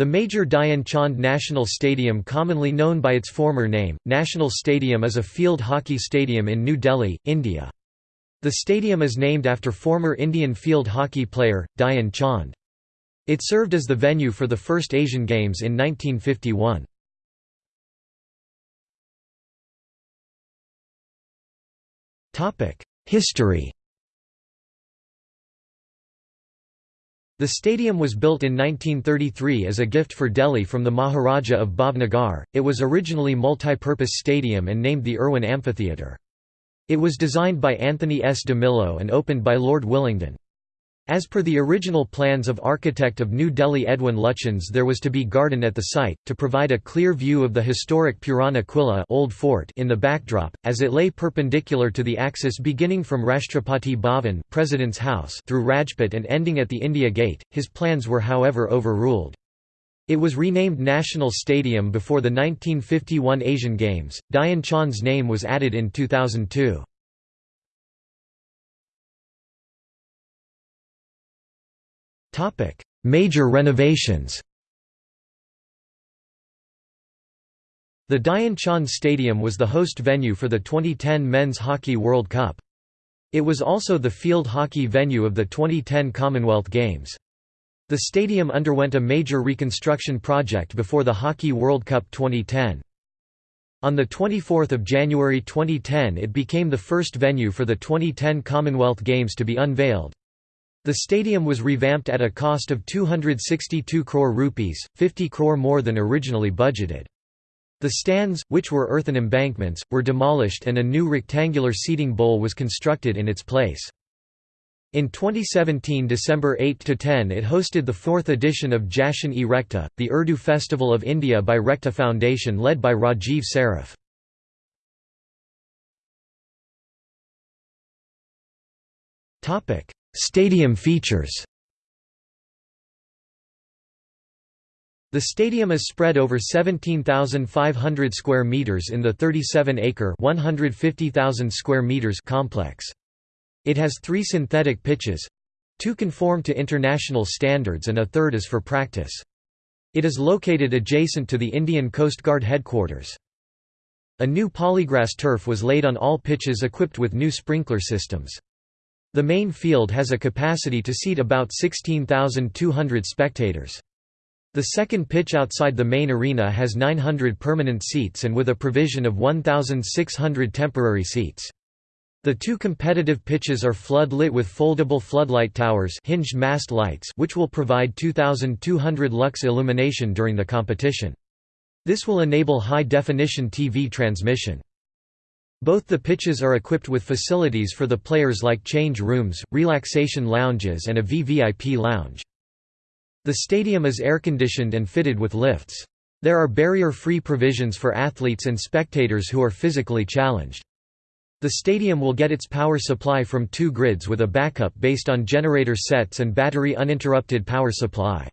The Major Dhyan Chand National Stadium commonly known by its former name, National Stadium is a field hockey stadium in New Delhi, India. The stadium is named after former Indian field hockey player, Dhyan Chand. It served as the venue for the first Asian Games in 1951. History The stadium was built in 1933 as a gift for Delhi from the Maharaja of Bhavnagar. It was originally a multi-purpose stadium and named the Irwin Amphitheatre. It was designed by Anthony S. DeMillo and opened by Lord Willingdon. As per the original plans of architect of New Delhi Edwin Lutyens there was to be garden at the site, to provide a clear view of the historic Purana Qila Old Fort in the backdrop, as it lay perpendicular to the axis beginning from Rashtrapati Bhavan President's House through Rajpath and ending at the India Gate. His plans were however overruled. It was renamed National Stadium before the 1951 Asian Games. Dhyan Chand's name was added in 2002. Major renovations The Dhyan Chand Stadium was the host venue for the 2010 Men's Hockey World Cup. It was also the field hockey venue of the 2010 Commonwealth Games. The stadium underwent a major reconstruction project before the Hockey World Cup 2010. On 24 January 2010 it became the first venue for the 2010 Commonwealth Games to be unveiled. The stadium was revamped at a cost of 262 crore rupees, 50 crore more than originally budgeted. The stands, which were earthen embankments, were demolished and a new rectangular seating bowl was constructed in its place. In 2017 December 8–10 it hosted the fourth edition of Jashan-e Rekhta, the Urdu Festival of India by Rekhta Foundation led by Rajiv Saraf. Stadium features The stadium is spread over 17,500 square meters in the 37-acre (150,000 square meters) complex. It has 3 synthetic pitches. Two conform to international standards and a third is for practice. It is located adjacent to the Indian Coast Guard headquarters. A new polygrass turf was laid on all pitches equipped with new sprinkler systems. The main field has a capacity to seat about 16,200 spectators. The second pitch outside the main arena has 900 permanent seats and with a provision of 1,600 temporary seats. The two competitive pitches are flood-lit with foldable floodlight towers hinged mast lights which will provide 2,200 lux illumination during the competition. This will enable high-definition TV transmission. Both the pitches are equipped with facilities for the players like change rooms, relaxation lounges and a VVIP lounge. The stadium is air-conditioned and fitted with lifts. There are barrier-free provisions for athletes and spectators who are physically challenged. The stadium will get its power supply from two grids with a backup based on generator sets and battery uninterrupted power supply.